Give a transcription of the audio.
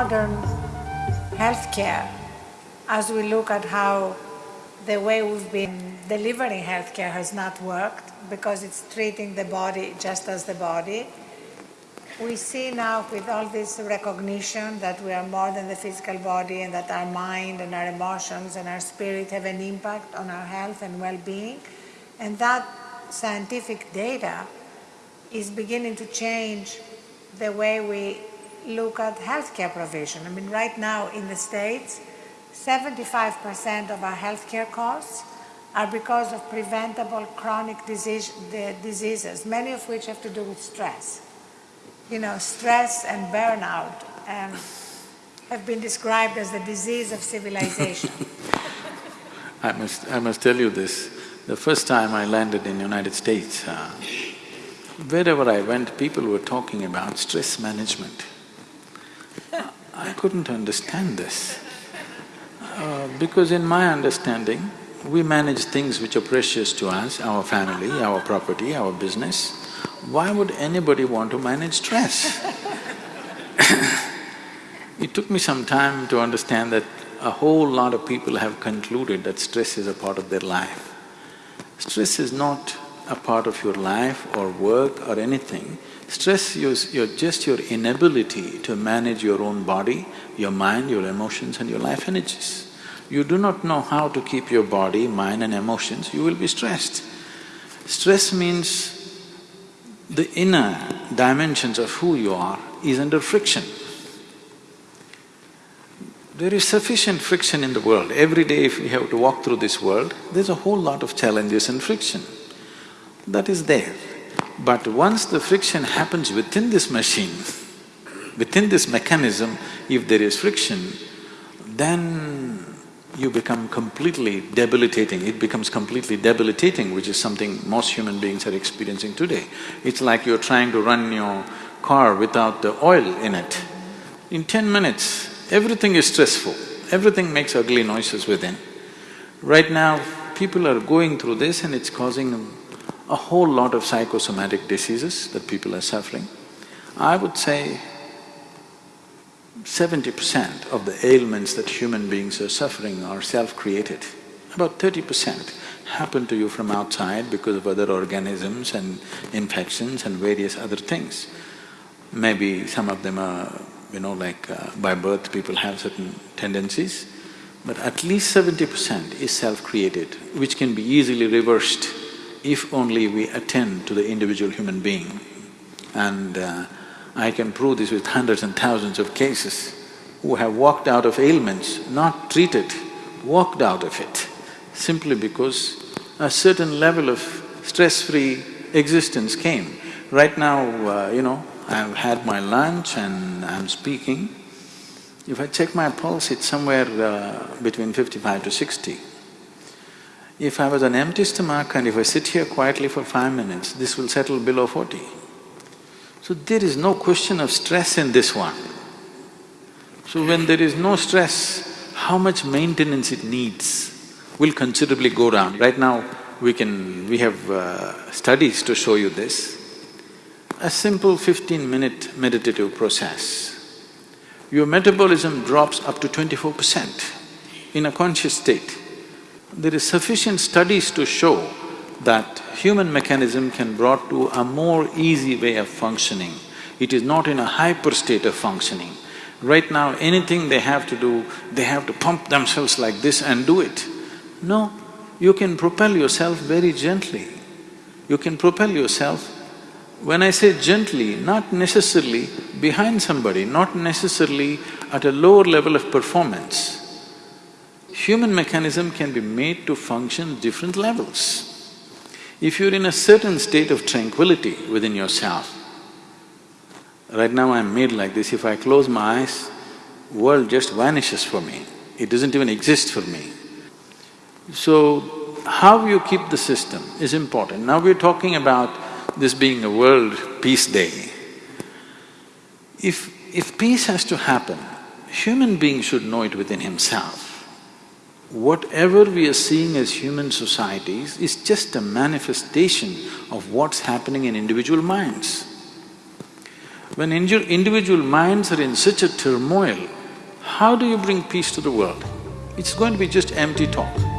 modern healthcare, as we look at how the way we've been delivering healthcare has not worked because it's treating the body just as the body. We see now with all this recognition that we are more than the physical body and that our mind and our emotions and our spirit have an impact on our health and well-being. And that scientific data is beginning to change the way we look at healthcare provision. I mean, right now in the States, 75% of our healthcare costs are because of preventable chronic disease, diseases, many of which have to do with stress. You know, stress and burnout um, have been described as the disease of civilization. I must… I must tell you this, the first time I landed in the United States, uh, wherever I went, people were talking about stress management. I couldn't understand this. Uh, because in my understanding, we manage things which are precious to us, our family, our property, our business. Why would anybody want to manage stress? it took me some time to understand that a whole lot of people have concluded that stress is a part of their life. Stress is not a part of your life or work or anything. Stress is your, just your inability to manage your own body, your mind, your emotions and your life energies. You do not know how to keep your body, mind and emotions, you will be stressed. Stress means the inner dimensions of who you are is under friction. There is sufficient friction in the world. Every day if we have to walk through this world, there's a whole lot of challenges and friction that is there. But once the friction happens within this machine, within this mechanism, if there is friction, then you become completely debilitating, it becomes completely debilitating, which is something most human beings are experiencing today. It's like you're trying to run your car without the oil in it. In ten minutes, everything is stressful, everything makes ugly noises within. Right now, people are going through this and it's causing a whole lot of psychosomatic diseases that people are suffering. I would say seventy percent of the ailments that human beings are suffering are self-created. About thirty percent happen to you from outside because of other organisms and infections and various other things. Maybe some of them are, you know, like uh, by birth people have certain tendencies, but at least seventy percent is self-created, which can be easily reversed if only we attend to the individual human being. And uh, I can prove this with hundreds and thousands of cases who have walked out of ailments, not treated, walked out of it, simply because a certain level of stress-free existence came. Right now, uh, you know, I've had my lunch and I'm speaking. If I check my pulse, it's somewhere uh, between fifty-five to sixty. If I was an empty stomach and if I sit here quietly for five minutes, this will settle below forty. So there is no question of stress in this one. So when there is no stress, how much maintenance it needs will considerably go down. Right now, we can… we have uh, studies to show you this. A simple fifteen-minute meditative process, your metabolism drops up to twenty-four percent in a conscious state. There is sufficient studies to show that human mechanism can brought to a more easy way of functioning. It is not in a hyper state of functioning. Right now, anything they have to do, they have to pump themselves like this and do it. No, you can propel yourself very gently. You can propel yourself, when I say gently, not necessarily behind somebody, not necessarily at a lower level of performance human mechanism can be made to function different levels. If you're in a certain state of tranquility within yourself, right now I'm made like this, if I close my eyes, world just vanishes for me, it doesn't even exist for me. So, how you keep the system is important. Now we're talking about this being a World Peace Day. If… if peace has to happen, human being should know it within himself whatever we are seeing as human societies is just a manifestation of what's happening in individual minds. When indi- individual minds are in such a turmoil, how do you bring peace to the world? It's going to be just empty talk.